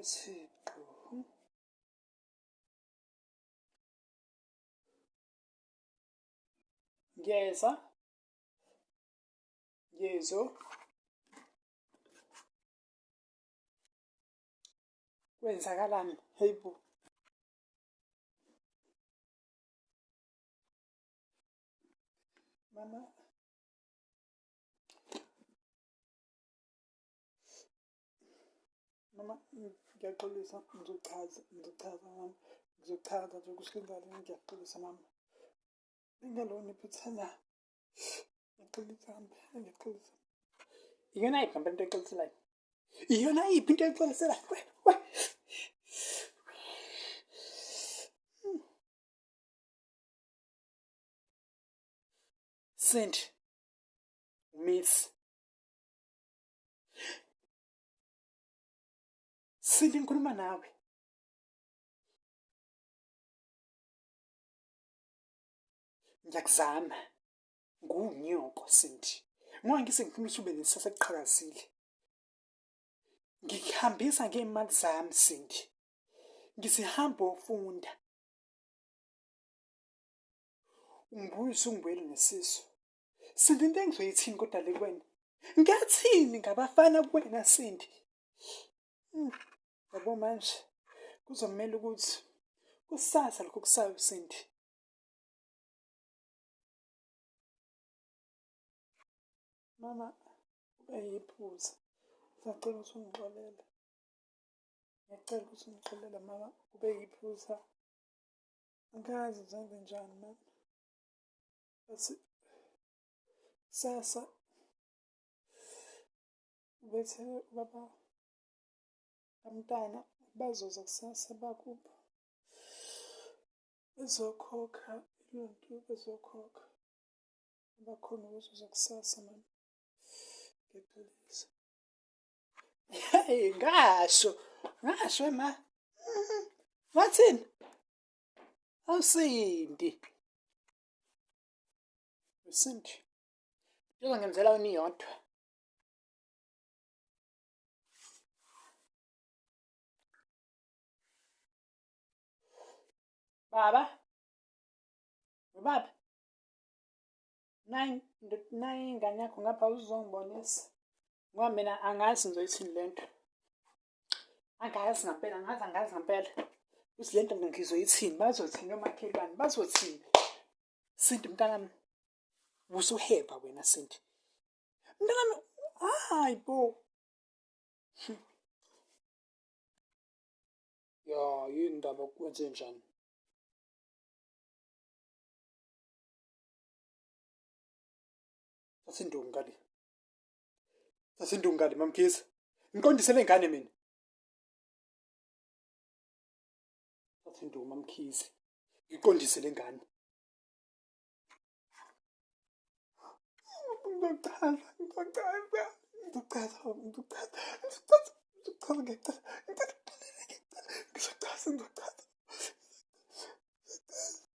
kwemfingqo ngeza ngezo kwenzakalani? Hey bo mama. Mama, ngiyaxolisa ngizochaza ngizochaza mama ngizochaza nje kusenzani ngiyaxolisa mama bengalona iphutha ngiyaxolisa mama ngiyaxolisa. Iyona yiphi ngempela into exoliselayo iyona yiphi into exoliselayo Cindy Miss sili ngikhuluma nawe ngiyakuzama. Ngunyoko sindi ngingangise ngifuna usube nesasa eqhakazile ngikuhambisa ngeemali zami sindi ngizihamba ofunda ungibuyise ungibuyele ngesiso sindi into engizoyithini kodwa le kwena ngiyathini ngabafana kuwena sindi mm. Yabo manje. Kuzomele ukuthi kusasa lokho kusayo Cindy mama kube yiphuza ngiyacela ukuthi ungixolele. Ngiyacela ukuthi ungixolele mama kube yiphuza angazi zenze njani mama? Bese sasa bethe baba abantwana abazoza kusasa bakubo bezokhokha iluntu bezokhokha abakhona ukuzoza kusasa mani ngexolisa heyi ngasho ngasho ma wathini mm-hmm, awusindi. Usindi njengo ngenzela wena iyodwa. Baba? Baba? Nayi ingane yakho ngapha uzongibonisa ngoba mina angazi ngizoyithini le nto. Angazi ngampela angazi angazi ngampela. Ukuthi le nto ngizoyithini? Bazothini omakhelwane bazothini? Sinti mntanami usuheva wena Sinti. Mntanami hayi bo. Ya yini ndaba kwenze njani asindungali sasindungali mamkhiza ngiqondisele ngane mina. Sasindungu mamkhizi ngiqondisele ngane. Ngizochaza ngizochaza ngizochaza ngizochaza ngizochaza ngiyachaza